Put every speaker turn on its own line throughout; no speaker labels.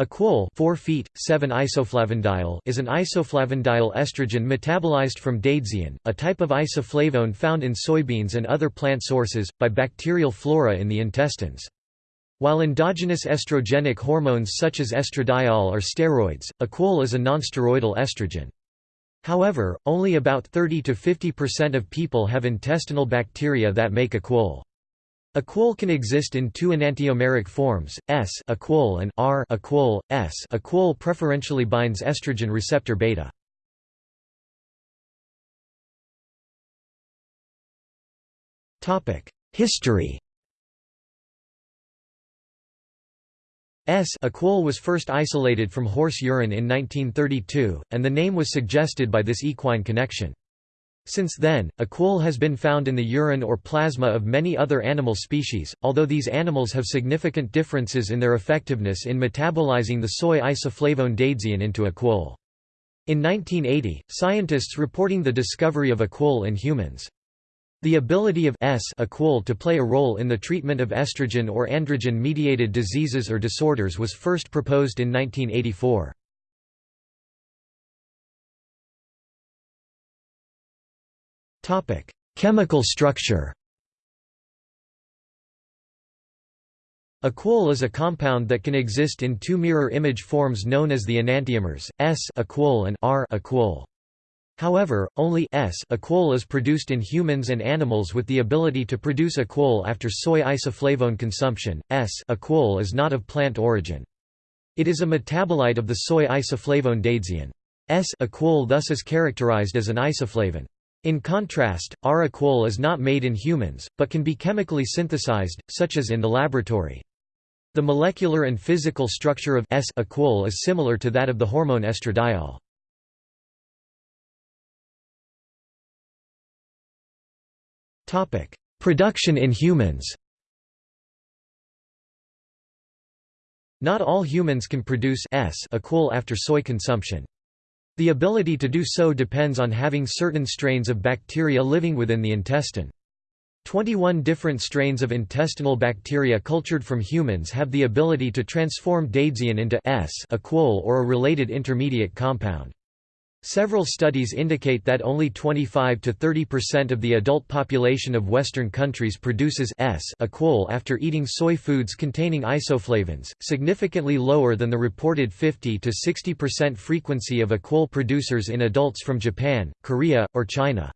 Equol 4 feet, 7 isoflavandiol is an isoflavandiol estrogen metabolized from daidzein, a type of isoflavone found in soybeans and other plant sources, by bacterial flora in the intestines. While endogenous estrogenic hormones such as estradiol are steroids, equol is a nonsteroidal estrogen. However, only about 30 to 50% of people have intestinal bacteria that make equol. Equol can exist in two enantiomeric forms, S equol and R equol, S equol preferentially binds estrogen receptor beta. History S equol was first isolated from horse urine in 1932, and the name was suggested by this equine connection. Since then, equol has been found in the urine or plasma of many other animal species, although these animals have significant differences in their effectiveness in metabolizing the soy isoflavone daidzein into equol. In 1980, scientists reporting the discovery of equol in humans. The ability of S equol to play a role in the treatment of estrogen or androgen-mediated diseases or disorders was first proposed in 1984. Topic: Chemical structure. Equol is a compound that can exist in two mirror image forms known as the enantiomers, S equol and R equol. However, only S equol is produced in humans and animals with the ability to produce equol after soy isoflavone consumption. S equol is not of plant origin. It is a metabolite of the soy isoflavone daidzein. S equol thus is characterized as an isoflavone. In contrast, R-equol is not made in humans, but can be chemically synthesized, such as in the laboratory. The molecular and physical structure of S-equol is similar to that of the hormone estradiol. Production in humans Not all humans can produce S-equol after soy consumption. The ability to do so depends on having certain strains of bacteria living within the intestine. 21 different strains of intestinal bacteria cultured from humans have the ability to transform daidzein into S equol or a related intermediate compound. Several studies indicate that only 25 to 30% of the adult population of Western countries produces S equol after eating soy foods containing isoflavones, significantly lower than the reported 50 to 60% frequency of equol producers in adults from Japan, Korea, or China.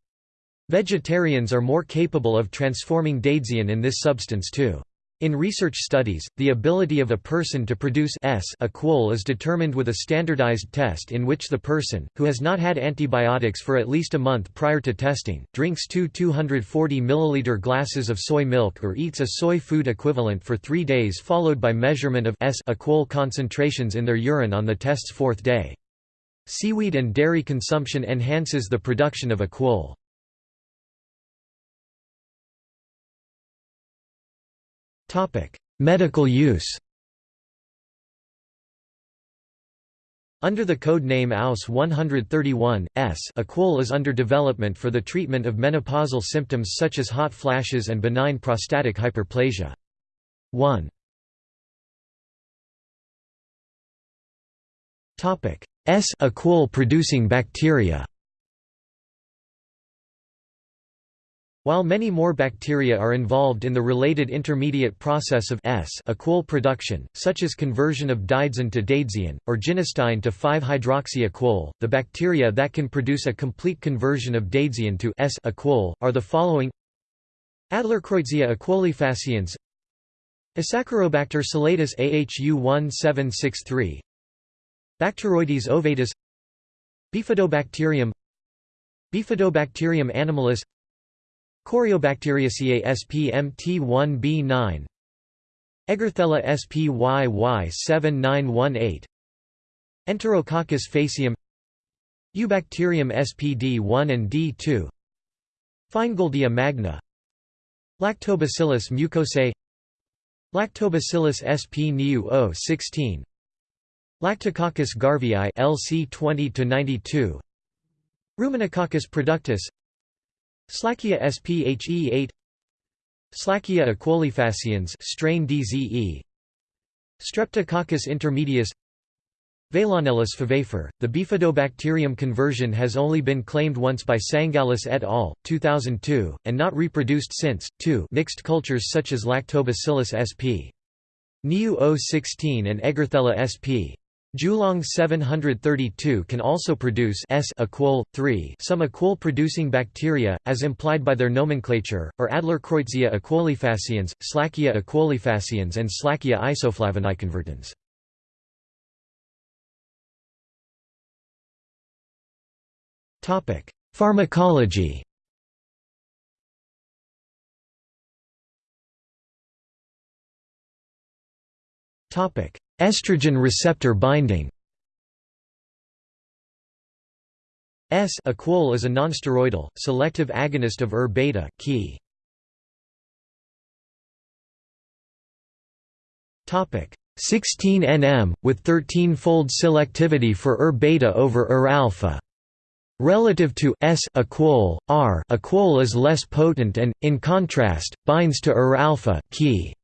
Vegetarians are more capable of transforming daidzein in this substance too. In research studies, the ability of a person to produce S equol is determined with a standardized test in which the person, who has not had antibiotics for at least a month prior to testing, drinks two 240 milliliter glasses of soy milk or eats a soy food equivalent for three days followed by measurement of S equol concentrations in their urine on the test's fourth day. Seaweed and dairy consumption enhances the production of equol. Medical use Under the code name AUS 131, S equol is under development for the treatment of menopausal symptoms such as hot flashes and benign prostatic hyperplasia. 1. S equol producing bacteria While many more bacteria are involved in the related intermediate process of S equol production, such as conversion of daidzein to daidzein, or genistein to 5-hydroxy-equol, the bacteria that can produce a complete conversion of daidzein to S equol, are the following. Adlerkreutzia equolifaciens Asaccharobacter celatus AHU 1763 Bacteroides ovatus. Bifidobacterium. Bifidobacterium animalis Corynebacteriaceae SPMT1B9 Eggerthella SPYY 7918 Enterococcus faecium Eubacterium SPD1 and D2 Finegoldia magna. Lactobacillus mucosae Lactobacillus sp neu 16 Lactococcus garvieae LC 20 to 92 Ruminococcus productus Slackia sphe8 Slackia equolifaciens strain DZE Streptococcus intermedius Veilonellus favefer. The bifidobacterium conversion has only been claimed once by Tsangalis et al. 2002, and not reproduced since. 2. Mixed cultures such as Lactobacillus sp. Niu 016 and Eggerthella sp. Julong 732 can also produce S equol, 3 some equol-producing bacteria, as implied by their nomenclature, or Adlerkreutzia equolifaciens, Slackia equolifaciens and Slackia isoflavonoconvertans. Pharmacology Estrogen receptor binding S equol is a nonsteroidal, selective agonist of ER beta key. Topic 16 nm with 13-fold selectivity for ER beta over ER alpha. Relative to S equol, R equol is less potent and, in contrast, binds to ER alpha key.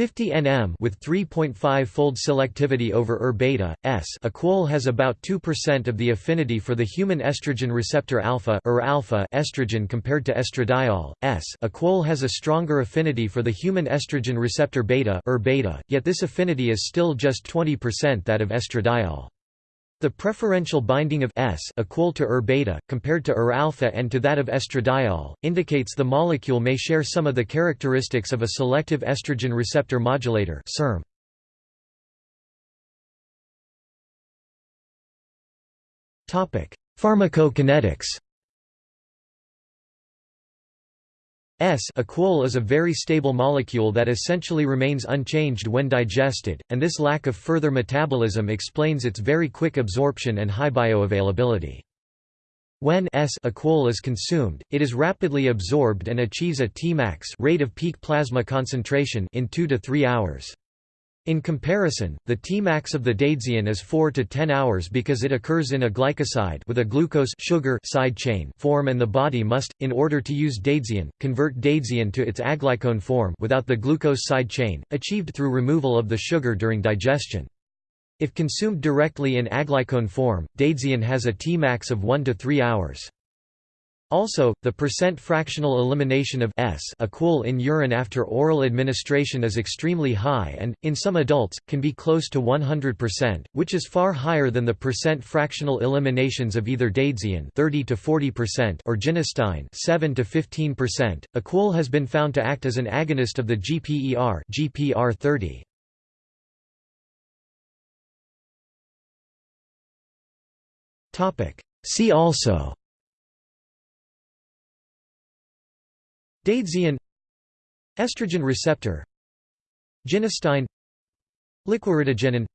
50 nm with 3.5-fold selectivity over ER beta S. equol has about 2% of the affinity for the human estrogen receptor alpha, ER alpha estrogen compared to estradiol S. equol has a stronger affinity for the human estrogen receptor beta, ER beta, yet this affinity is still just 20% that of estradiol. The preferential binding of S equol to ER beta, compared to ER alpha and to that of estradiol, indicates the molecule may share some of the characteristics of a selective estrogen receptor modulator SERM. Pharmacokinetics S equol is a very stable molecule that essentially remains unchanged when digested, and this lack of further metabolism explains its very quick absorption and high bioavailability. When S equol is consumed, it is rapidly absorbed and achieves a Tmax rate of peak plasma concentration in 2 to 3 hours. In comparison, the Tmax of the daidzein is 4 to 10 hours because it occurs in a glycoside with a glucose sugar side chain form and the body must, in order to use daidzein, convert daidzein to its aglycone form without the glucose side chain, achieved through removal of the sugar during digestion. If consumed directly in aglycone form, daidzein has a Tmax of 1 to 3 hours. Also, the percent fractional elimination of S equol in urine after oral administration is extremely high and, in some adults, can be close to 100%, which is far higher than the percent fractional eliminations of either daidzein 30 to 40% or genistein 7 to 15%. Equol has been found to act as an agonist of the GPER GPR30. Topic: See also Daidzein Estrogen receptor Genistein Liquiritigenin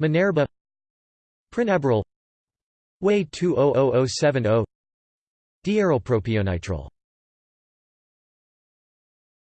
Menerba Prinaberel Way 200070 Diarylpropionitrile